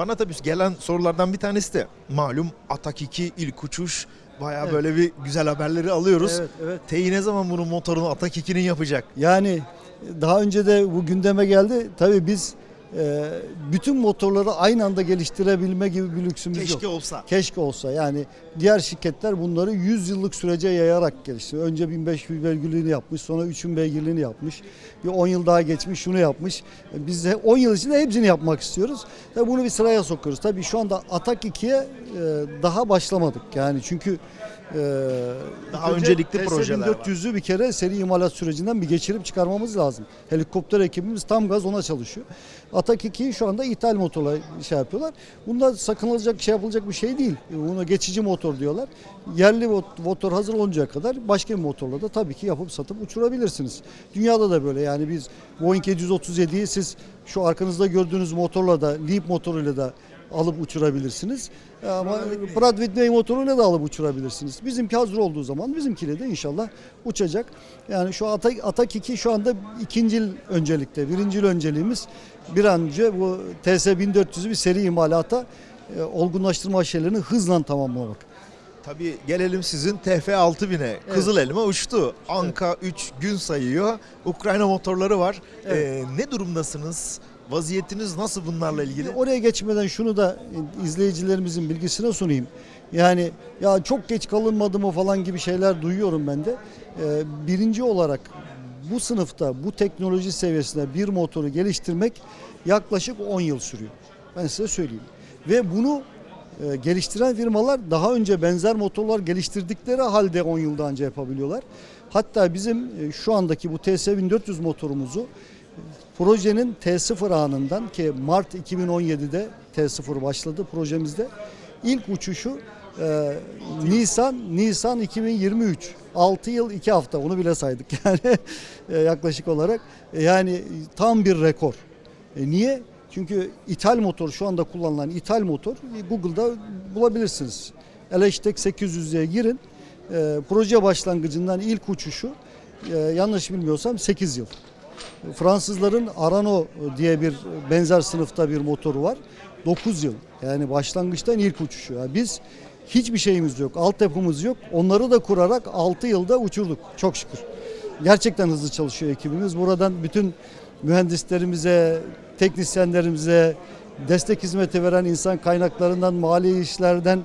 Bana tabii gelen sorulardan bir tanesi de malum Atak 2 ilk uçuş. Bayağı Evet. böyle bir güzel haberleri alıyoruz. Evet, evet. TEİ ne zaman bunun motorunu Atak 2'nin yapacak? Yani daha önce de bu gündeme geldi. Tabii biz e, bütün motorları aynı anda geliştirebilme gibi bir lüksümüz yok. Keşke olsa. Keşke olsa yani diğer şirketler bunları 100 yıllık sürece yayarak geliştiriyor. Önce 1500 beygirliğini yapmış sonra 3000 beygirliğini yapmış. Bir 10 yıl daha geçmiş şunu yapmış. E, Biz de 10 yıl içinde hepsini yapmak istiyoruz. Tabii bunu bir sıraya sokuyoruz. Tabii şu anda Atak 2'ye e, daha başlamadık. Yani çünkü e, Daha önce öncelikli projeler var. 1400'ü bir kere seri imalat sürecinden bir geçirip çıkarmamız lazım. Helikopter ekibimiz tam gaz ona çalışıyor. Atak 2'yi şu anda ithal motorla şey yapıyorlar. Bunda sakınılacak şey yapılacak bir şey değil. Buna geçici motor diyorlar. Yerli mot- motor hazır oluncaya kadar başka bir motorla da tabii ki yapıp satıp uçurabilirsiniz. Dünyada da böyle yani biz Boeing 737'yi siz şu arkanızda gördüğünüz motorla da Leap motoruyla da alıp uçurabilirsiniz. Ama Pratt Whitney motoruyla da alıp uçurabilirsiniz. Bizimki hazır olduğu zaman bizimkiyle de inşallah uçacak. Yani şu Atak, Atak 2 şu anda ikinci öncelikte. Birinci önceliğimiz bir an önce bu TS 1400'ü bir seri imalata e, olgunlaştırma aşamalarını hızla tamamlamak. Tabii gelelim sizin TF 6000'e. Kızıl elma uçtu. Anka 3 gün sayıyor. Ukrayna motorları var. Evet. Ee, ne durumdasınız? Vaziyetiniz nasıl bunlarla ilgili? Oraya geçmeden şunu da izleyicilerimizin bilgisine sunayım. Yani ya çok geç kalınmadı mı falan gibi şeyler duyuyorum ben de. Ee, birinci olarak bu sınıfta bu teknoloji seviyesinde bir motoru geliştirmek yaklaşık 10 yıl sürüyor. Ben size söyleyeyim. Ve bunu e, geliştiren firmalar daha önce benzer motorlar geliştirdikleri halde 10 yılda önce yapabiliyorlar. Hatta bizim e, şu andaki bu TS 1400 motorumuzu projenin T0 anından ki Mart 2017'de T0 başladı projemizde. İlk uçuşu e, Nisan Nisan 2023. 6 yıl 2 hafta onu bile saydık yani e, yaklaşık olarak. E, yani tam bir rekor. E, niye? Çünkü ithal motor şu anda kullanılan ithal motor e, Google'da bulabilirsiniz. Electek 800'e girin. E, proje başlangıcından ilk uçuşu e, yanlış bilmiyorsam 8 yıl. Fransızların Arano diye bir benzer sınıfta bir motoru var. 9 yıl. Yani başlangıçtan ilk uçuşu. Yani biz hiçbir şeyimiz yok. Altyapımız yok. Onları da kurarak 6 yılda uçurduk. Çok şükür. Gerçekten hızlı çalışıyor ekibimiz. Buradan bütün mühendislerimize, teknisyenlerimize, destek hizmeti veren insan kaynaklarından, mali işlerden,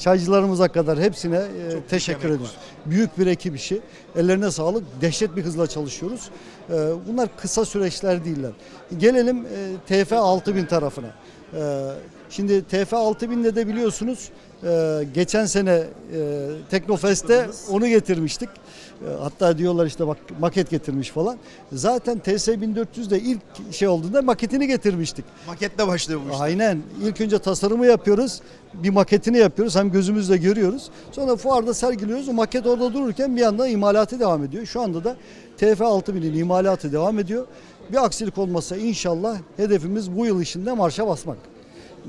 çaycılarımıza kadar hepsine e, teşekkür emek ediyoruz. Büyük bir ekip işi. Ellerine sağlık. Dehşet bir hızla çalışıyoruz. E, Bunlar kısa süreçler değiller. Gelelim e, TF 6000 tarafına. E, Şimdi TF 6000'de de biliyorsunuz e, geçen sene e, Teknofest'te onu getirmiştik. E, Hatta diyorlar işte bak maket getirmiş falan. Zaten TS 1400'de ilk şey olduğunda maketini getirmiştik. Maketle başlıyor bu işte. Aynen. İlk önce tasarımı yapıyoruz. Bir maketini yapıyoruz. Hem gözümüzle görüyoruz. Sonra fuarda sergiliyoruz. O maket orada dururken bir yandan imalatı devam ediyor. Şu anda da TF 6000'in imalatı devam ediyor. Bir aksilik olmasa inşallah hedefimiz bu yıl içinde marşa basmak.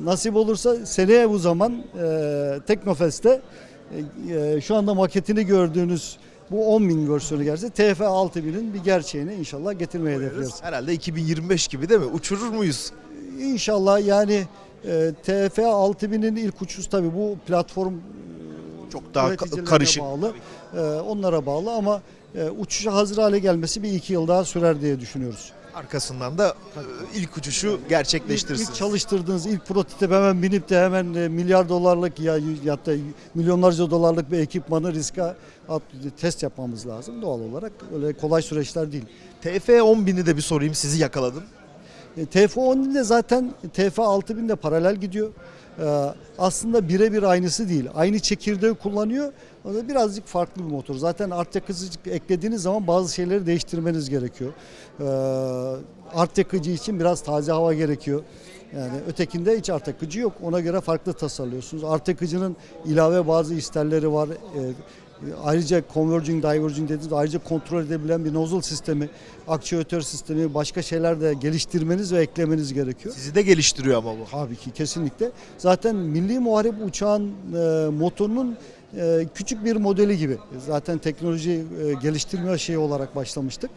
Nasip olursa seneye bu zaman e, Teknofest'te e, e, şu anda maketini gördüğünüz bu 10 bin versiyonu gelse TF 6000'in bir gerçeğini inşallah getirmeyi hedefliyoruz. Herhalde 2025 gibi değil mi? Uçurur muyuz? İnşallah yani e, TF 6000'in ilk uçuş tabii bu platform Çok daha karışık. bağlı. E, onlara bağlı ama e, uçuşa hazır hale gelmesi bir iki yıl daha sürer diye düşünüyoruz. Arkasından da e, ilk uçuşu gerçekleştirirsiniz. ilk çalıştırdığınız ilk prototip hemen binip de hemen e, milyar dolarlık ya da milyonlarca dolarlık bir ekipmanı riske at, test yapmamız lazım doğal olarak. Öyle kolay süreçler değil. TF 10.000'i de bir sorayım sizi yakaladım. E, TF10 de zaten TF 6000 de paralel gidiyor. Aslında birebir aynısı değil. Aynı çekirdeği kullanıyor. O da birazcık farklı bir motor. Zaten art yakıcı eklediğiniz zaman bazı şeyleri değiştirmeniz gerekiyor. E, art yakıcı için biraz taze hava gerekiyor. Yani ötekinde hiç art yakıcı yok. Ona göre farklı tasarlıyorsunuz. Art yakıcının ilave bazı isterleri var. E, Ayrıca converging, diverging dediğimiz ayrıca kontrol edebilen bir nozzle sistemi, aktüatör sistemi, başka şeyler de geliştirmeniz ve eklemeniz gerekiyor. Sizi de geliştiriyor ama bu. Tabii ki kesinlikle. Zaten Milli Muharip uçağın e, motorunun e, küçük bir modeli gibi. Zaten teknoloji e, geliştirme şeyi olarak başlamıştık.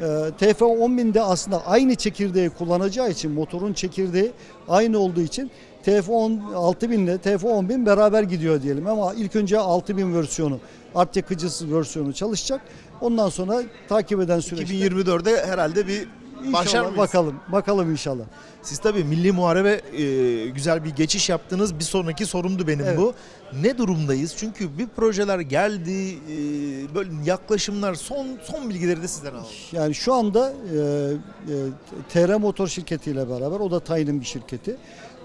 E, TF10.000'de aslında aynı çekirdeği kullanacağı için motorun çekirdeği aynı olduğu için TF10 6000 ile TF10000 beraber gidiyor diyelim ama ilk önce 6000 versiyonu art yakıcısı versiyonu çalışacak. Ondan sonra takip eden süreçte 2024'de herhalde bir İnşallah mıyız? bakalım. Bakalım inşallah. Siz tabii milli muharebe e, güzel bir geçiş yaptınız. Bir sonraki sorumdu benim Evet. bu. Ne durumdayız? Çünkü bir projeler geldi, e, böyle yaklaşımlar, son son bilgileri de sizden alalım. Yani şu anda e, e, TR Motor şirketi ile beraber o da Tayin'in bir şirketi.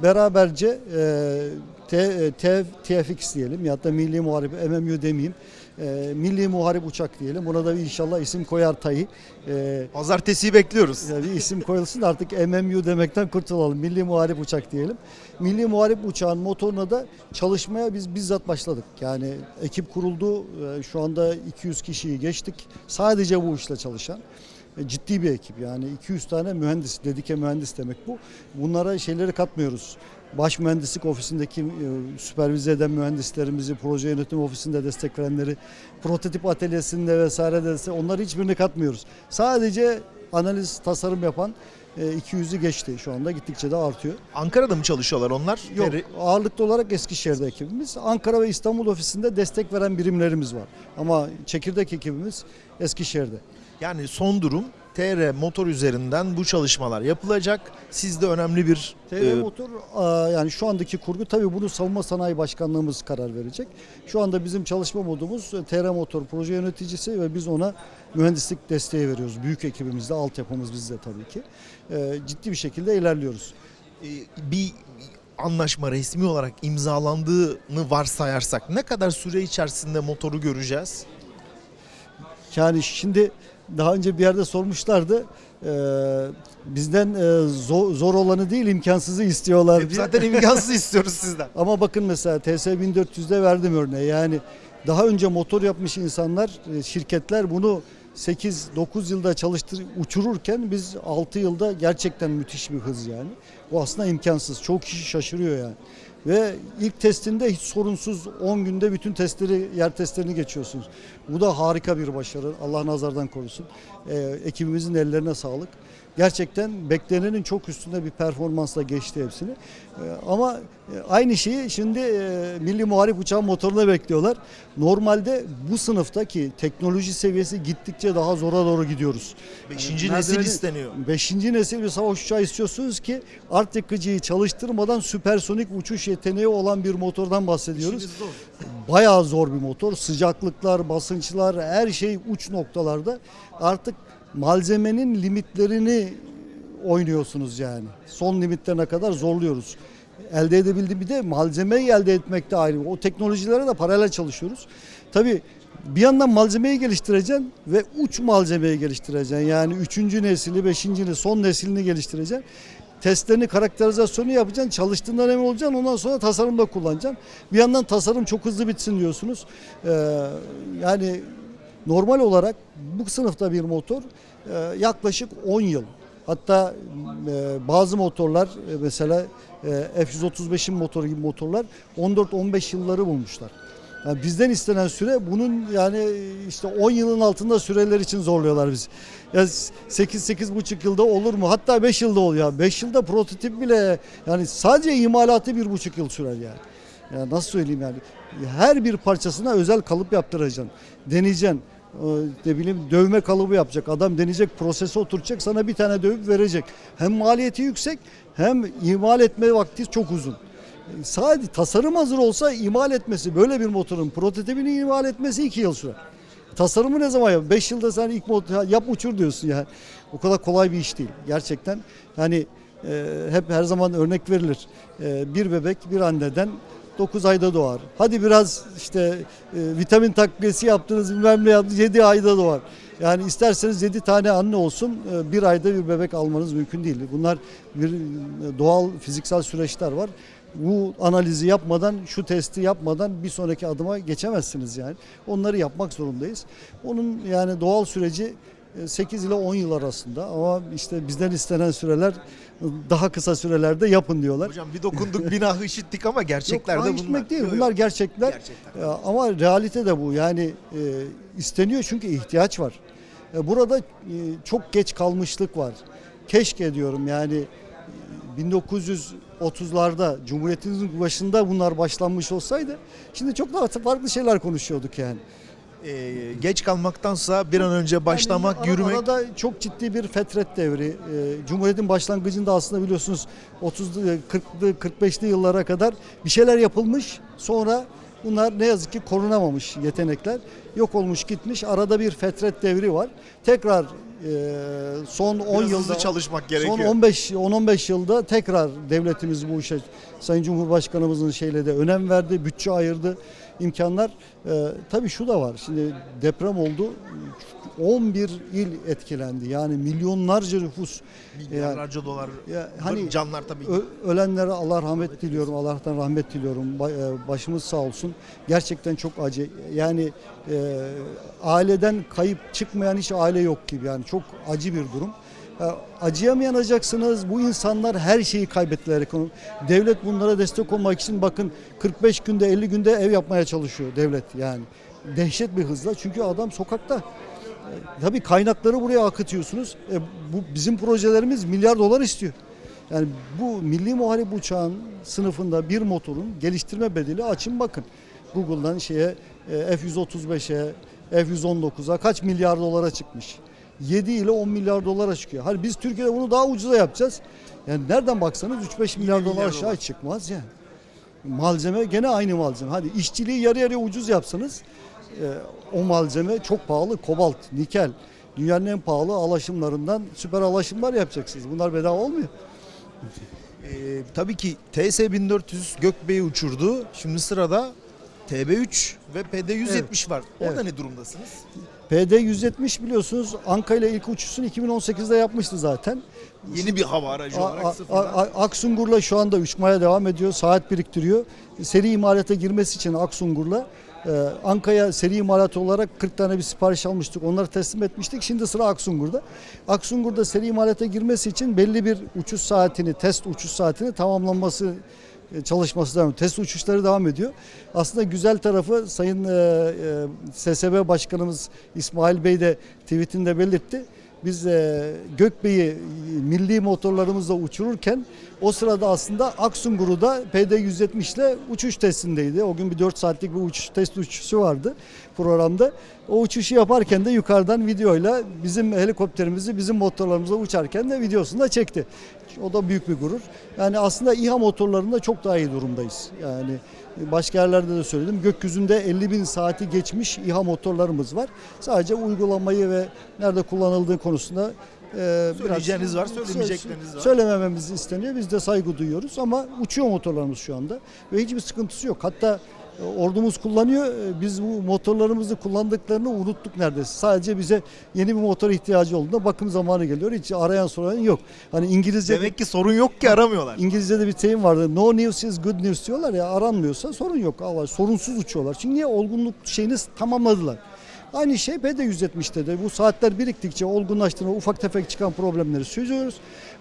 Beraberce e, T, e, T- TFX diyelim ya da Milli Muharip MMU demeyeyim. E, Milli Muharip Uçak diyelim. Buna da bir inşallah isim koyar Tayi. E, Pazartesiyi bekliyoruz. yani bir isim koyulsun da artık MMU demekten kurtulalım. Milli Muharip Uçak diyelim. Milli Muharip Uçağın motoruna da çalışmaya biz bizzat başladık. Yani ekip kuruldu. Ee, Şu anda 200 kişiyi geçtik. Sadece bu işle çalışan. E, Ciddi bir ekip yani 200 tane mühendis, dedike mühendis demek bu. Bunlara şeyleri katmıyoruz. Baş mühendislik ofisindeki e, süpervize eden mühendislerimizi, proje yönetim ofisinde destek verenleri, prototip atölyesinde vesaire de onları hiçbirini katmıyoruz. Sadece analiz, tasarım yapan e, 200'ü geçti şu anda gittikçe de artıyor. Ankara'da mı çalışıyorlar onlar? Yok ağırlıklı olarak Eskişehir'de ekibimiz. Ankara ve İstanbul ofisinde destek veren birimlerimiz var. Ama çekirdek ekibimiz Eskişehir'de. Yani son durum TR motor üzerinden bu çalışmalar yapılacak. Sizde önemli bir TR e, Motor yani şu andaki kurgu tabii bunu Savunma Sanayi Başkanlığımız karar verecek. Şu anda bizim çalışma modumuz e, TR Motor proje yöneticisi ve biz ona mühendislik desteği veriyoruz. Büyük ekibimizde, altyapımız bizde tabii ki. E, ciddi bir şekilde ilerliyoruz. e, bir anlaşma resmi olarak imzalandığını varsayarsak ne kadar süre içerisinde motoru göreceğiz? Yani şimdi daha önce bir yerde sormuşlardı. Ee, bizden e, zor, zor olanı değil imkansızı istiyorlar diye. Zaten imkansız istiyoruz sizden. Ama bakın mesela TS 1400'de verdim örneği. Yani daha önce motor yapmış insanlar, e, şirketler bunu 8-9 yılda çalıştır uçururken biz 6 yılda gerçekten müthiş bir hız yani. Bu aslında imkansız. Çok kişi şaşırıyor yani. Ve ilk testinde hiç sorunsuz 10 günde bütün testleri, yer testlerini geçiyorsunuz. Bu da harika bir başarı. Allah nazardan korusun. Ee, ekibimizin ellerine sağlık. Gerçekten beklenenin çok üstünde bir performansla geçti hepsini. Ee, ama e, aynı şeyi şimdi e, Milli Muharip Uçağın motoruna bekliyorlar. Normalde bu sınıftaki teknoloji seviyesi gittikçe daha zora doğru gidiyoruz. Beşinci Yani nesil merdiveni- isteniyor. Beşinci nesil bir savaş uçağı istiyorsunuz ki art yakıcıyı çalıştırmadan süpersonik uçuş yeteneği olan bir motordan bahsediyoruz. Zor. Bayağı zor bir motor. Sıcaklıklar, basınçlar her şey uç noktalarda. Artık malzemenin limitlerini oynuyorsunuz yani. Son limitlerine kadar zorluyoruz. Elde edebildiğim bir de malzemeyi elde etmekte ayrı. O teknolojilere de paralel çalışıyoruz. Tabii bir yandan malzemeyi geliştireceksin ve uç malzemeyi geliştireceksin. Yani üçüncü nesili, beşinci son neslini geliştireceksin. Testlerini, karakterizasyonu yapacaksın, çalıştığından emin olacaksın. Ondan sonra tasarımda kullanacaksın. Bir yandan tasarım çok hızlı bitsin diyorsunuz. Ee, yani normal olarak bu sınıfta bir motor e, yaklaşık 10 yıl. Hatta e, bazı motorlar e, mesela e, F135'in motoru gibi motorlar 14-15 yılları bulmuşlar. Yani bizden istenen süre bunun yani işte 10 yılın altında süreler için zorluyorlar bizi. Ya 8-8,5 yılda olur mu? Hatta 5 yılda oluyor. 5 yılda prototip bile yani sadece imalatı 1,5 yıl sürer yani. Ya nasıl söyleyeyim yani? Her bir parçasına özel kalıp yaptıracaksın. Deneyeceksin. Ne bileyim dövme kalıbı yapacak. Adam deneyecek, prosese oturacak, sana bir tane dövüp verecek. Hem maliyeti yüksek hem imal etme vakti çok uzun. Sadece tasarım hazır olsa imal etmesi böyle bir motorun prototipini imal etmesi 2 yıl sürer. Tasarımı ne zaman yap? 5 yılda sen ilk motor yap uçur diyorsun yani. O kadar kolay bir iş değil. Gerçekten yani e, hep her zaman örnek verilir. E, bir bebek bir anneden 9 ayda doğar. Hadi biraz işte e, vitamin takviyesi yaptınız bilmem ne yaptınız 7 ayda doğar. Yani isterseniz 7 tane anne olsun e, bir ayda bir bebek almanız mümkün değil. Bunlar bir e, doğal fiziksel süreçler var. Bu analizi yapmadan, şu testi yapmadan bir sonraki adıma geçemezsiniz yani. Onları yapmak zorundayız. Onun yani doğal süreci e, 8 ile 10 yıl arasında ama işte bizden istenen süreler daha kısa sürelerde yapın diyorlar. Hocam bir dokunduk binahı işittik ama gerçekler de bunlar. değil. Yok, Bunlar gerçekler. Gerçekler. E, Ama realite de bu. Yani e, isteniyor çünkü ihtiyaç var. E, burada e, çok geç kalmışlık var. Keşke diyorum yani e, 30'larda Cumhuriyetimizin başında bunlar başlanmış olsaydı şimdi çok daha farklı şeyler konuşuyorduk yani. Ee, geç kalmaktansa bir an önce başlamak, Yani yürümek Arada çok ciddi bir fetret devri. Ee, Cumhuriyet'in başlangıcında aslında biliyorsunuz 30'lu 40'lı 45'li yıllara kadar bir şeyler yapılmış. Sonra bunlar ne yazık ki korunamamış yetenekler. Yok olmuş gitmiş. Arada bir fetret devri var. Tekrar e, son 10 biraz yılda çalışmak gerekiyor. Son 15 10-15 yılda tekrar devletimiz bu işe Sayın Cumhurbaşkanımızın şeyle de önem verdi, bütçe ayırdı, imkanlar. Ee, tabii şu da var. Şimdi deprem oldu. 11 il etkilendi. Yani milyonlarca nüfus. Milyarlarca dolar. Ya hani canlar tabii. Ö- ölenlere Allah rahmet diliyorum. Allah'tan rahmet diliyorum. E, Başımız sağ olsun. Gerçekten çok acı. Yani e, aileden kayıp çıkmayan hiç aile yok gibi. Yani çok acı bir durum. E, acıyamayacaksınız. Bu insanlar her şeyi kaybettiler. Devlet bunlara destek olmak için bakın 45 günde 50 günde ev yapmaya çalışıyor devlet yani. Dehşet bir hızla. Çünkü adam sokakta. E, Tabii kaynakları buraya akıtıyorsunuz. E, bu bizim projelerimiz milyar dolar istiyor. Yani bu milli muharip uçağın sınıfında bir motorun geliştirme bedeli açın bakın. Google'dan şeye e, F-135'e, F-119'a kaç milyar dolara çıkmış. 7 ile 10 milyar dolara çıkıyor. Hani biz Türkiye'de bunu daha ucuza yapacağız. Yani nereden baksanız 3-5 milyar dolar aşağı dolar. çıkmaz yani. Malzeme gene aynı malzeme. Hadi işçiliği yarı yarıya ucuz yapsanız e, o malzeme çok pahalı. Kobalt, nikel. Dünyanın en pahalı alaşımlarından süper alaşımlar yapacaksınız. Bunlar bedava olmuyor. Ee, tabii ki TS-1400 Gökbey'i uçurdu. Şimdi sırada TB3 ve PD-170 var. Orada ne durumdasınız? PD 170 biliyorsunuz Anka ile ilk uçuşunu 2018'de yapmıştı zaten. Yeni bir hava aracı A- olarak sıfırdan. Aksungur'la şu anda uçmaya devam ediyor. Saat biriktiriyor. Seri imalata girmesi için Aksungur'la e, Anka'ya seri imalat olarak 40 tane bir sipariş almıştık. Onları teslim etmiştik. Şimdi sıra Aksungur'da. Aksungur'da seri imalata girmesi için belli bir uçuş saatini, test uçuş saatini tamamlanması çalışması devam ediyor. Test uçuşları devam ediyor. Aslında güzel tarafı Sayın e, e, SSB Başkanımız İsmail Bey de tweetinde belirtti. Biz e, Gökbey'i milli motorlarımızla uçururken o sırada aslında Aksungur'u da PD-170 ile uçuş testindeydi. O gün bir 4 saatlik bir uçuş test uçuşu vardı programda. O uçuşu yaparken de yukarıdan videoyla bizim helikopterimizi bizim motorlarımızla uçarken de videosunu da çekti. O da büyük bir gurur. Yani aslında İHA motorlarında çok daha iyi durumdayız. Yani başka yerlerde de söyledim. Gökyüzünde 50 bin saati geçmiş İHA motorlarımız var. Sadece uygulamayı ve nerede kullanıldığı konusunda e, Söyleyeceğiniz var, söylemeyecekleriniz var. Söylemememiz isteniyor. Biz de saygı duyuyoruz ama uçuyor motorlarımız şu anda ve hiçbir sıkıntısı yok. Hatta ordumuz kullanıyor. E, Biz bu motorlarımızı kullandıklarını unuttuk neredeyse. Sadece bize yeni bir motor ihtiyacı olduğunda bakım zamanı geliyor. Hiç arayan soran yok. Hani İngilizce Demek ki sorun yok ki aramıyorlar. İngilizce'de bir deyim vardı. No news is good news diyorlar ya aranmıyorsa sorun yok. Allah sorunsuz uçuyorlar. Çünkü niye olgunluk şeyini tamamladılar. Aynı şey PD-170'te de bu saatler biriktikçe olgunlaştığında ufak tefek çıkan problemleri çözüyoruz.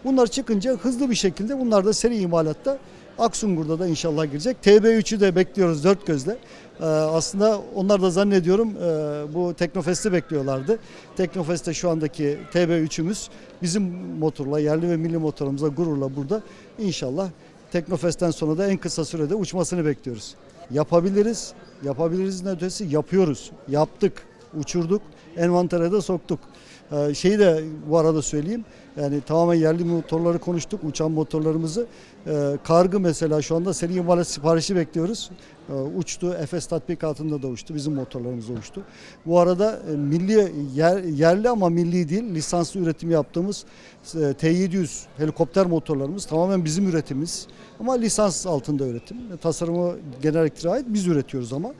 Bunlar çıkınca hızlı bir şekilde bunlar da seri imalatta Aksungur'da da inşallah girecek. TB3'ü de bekliyoruz dört gözle. Ee, aslında onlar da zannediyorum e, bu Teknofest'i bekliyorlardı. Teknofest'te şu andaki TB3'ümüz bizim motorla yerli ve milli motorumuzla gururla burada inşallah Teknofest'ten sonra da en kısa sürede uçmasını bekliyoruz. Yapabiliriz. Yapabilirizin ötesi yapıyoruz. Yaptık. Uçurduk. Envantere de soktuk. Ee, şeyi de bu arada söyleyeyim. Yani tamamen yerli motorları konuştuk. Uçan motorlarımızı. Ee, kargı mesela şu anda seri imalat siparişi bekliyoruz. Ee, uçtu. Efes tatbikatında da uçtu. Bizim motorlarımız da uçtu. Bu arada e, milli yer- yerli ama milli değil lisanslı üretim yaptığımız e, T-700 helikopter motorlarımız tamamen bizim üretimimiz. Ama lisans altında üretim. Tasarımı genel ait biz üretiyoruz ama.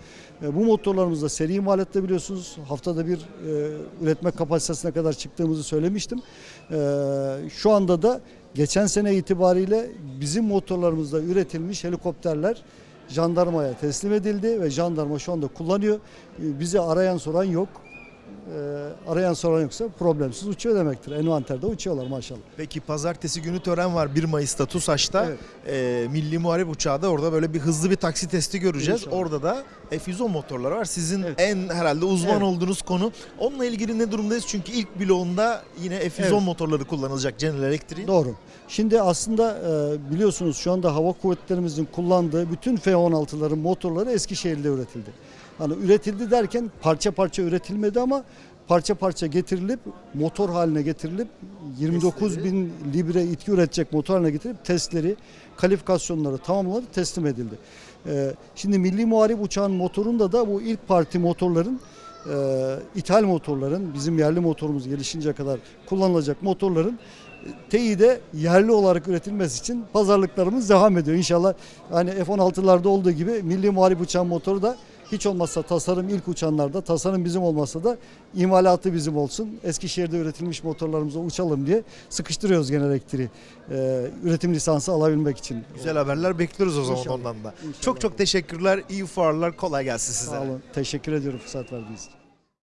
E, Bu motorlarımızda seri imalatta biliyorsunuz haftada bir e, üretme kapasitesine kadar çıktığımızı söylemiştim. E, şu anda da geçen sene itibariyle bizim motorlarımızda üretilmiş helikopterler jandarmaya teslim edildi ve jandarma şu anda kullanıyor. Bizi arayan soran yok. E, arayan soran yoksa problemsiz uçuyor demektir. Envanterde uçuyorlar maşallah. Peki pazartesi günü tören var 1 Mayıs'ta TUSAŞ'ta. Evet. Ee, Milli Muharip Uçağı da orada böyle bir hızlı bir taksi testi göreceğiz. İnşallah. Orada da F-110 motorları var. Sizin Evet. en herhalde uzman Evet. olduğunuz konu. Onunla ilgili ne durumdayız? Çünkü ilk bloğunda yine F-110 Evet. motorları kullanılacak General Electric'in. Doğru. Şimdi aslında e, biliyorsunuz şu anda hava kuvvetlerimizin kullandığı bütün F-16'ların motorları Eskişehir'de üretildi. Hani üretildi derken parça parça üretilmedi ama parça parça getirilip motor haline getirilip 29 bin libre itki üretecek motor haline getirip testleri, kalifikasyonları tamamlanıp teslim edildi. E, şimdi Milli Muharip Uçağın motorunda da bu ilk parti motorların e, ithal motorların bizim yerli motorumuz gelişince kadar kullanılacak motorların TEİ'de yerli olarak üretilmesi için pazarlıklarımız devam ediyor. İnşallah hani F-16'larda olduğu gibi milli muharip uçağın motoru da hiç olmazsa tasarım ilk uçanlarda tasarım bizim olmasa da imalatı bizim olsun. Eskişehir'de üretilmiş motorlarımıza uçalım diye sıkıştırıyoruz genel elektriği. Ee, üretim lisansı alabilmek için. Güzel haberler bekliyoruz o zaman İnşallah. ondan da. İnşallah. Çok çok teşekkürler. İyi fuarlar. Kolay gelsin size. Sağ olun. Teşekkür ediyorum fırsat verdiğiniz için.